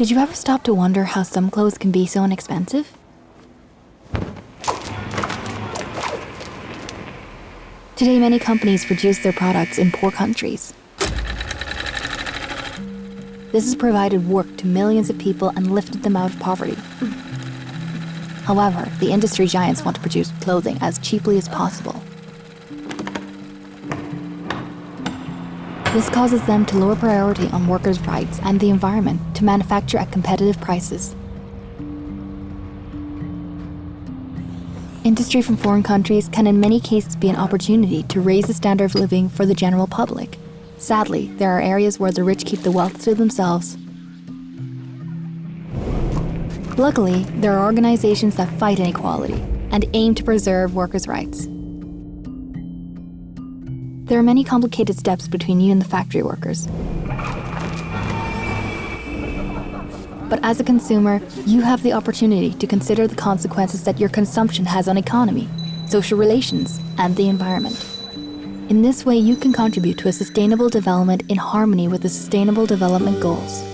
Did you ever stop to wonder how some clothes can be so inexpensive? Today, many companies produce their products in poor countries. This has provided work to millions of people and lifted them out of poverty. However, the industry giants want to produce clothing as cheaply as possible. This causes them to lower priority on workers' rights and the environment to manufacture at competitive prices. Industry from foreign countries can in many cases be an opportunity to raise the standard of living for the general public. Sadly, there are areas where the rich keep the wealth to themselves. Luckily, there are organizations that fight inequality and aim to preserve workers' rights. There are many complicated steps between you and the factory workers. But as a consumer, you have the opportunity to consider the consequences that your consumption has on economy, social relations, and the environment. In this way, you can contribute to a sustainable development in harmony with the Sustainable Development Goals.